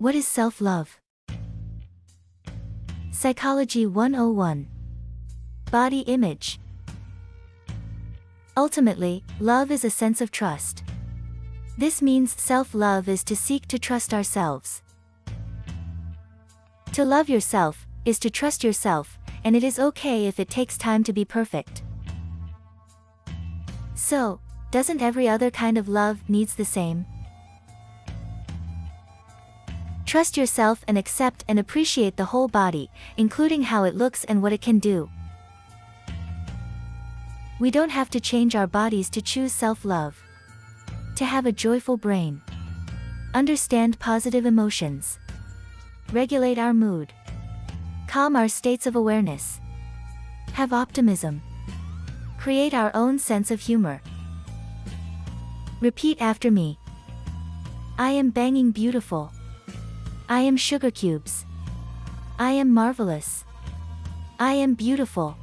What is self-love? Psychology 101 Body image Ultimately, love is a sense of trust. This means self-love is to seek to trust ourselves. To love yourself, is to trust yourself, and it is okay if it takes time to be perfect. So, doesn't every other kind of love needs the same? Trust yourself and accept and appreciate the whole body, including how it looks and what it can do. We don't have to change our bodies to choose self-love. To have a joyful brain. Understand positive emotions. Regulate our mood. Calm our states of awareness. Have optimism. Create our own sense of humor. Repeat after me. I am banging beautiful. I am sugar cubes. I am marvelous. I am beautiful.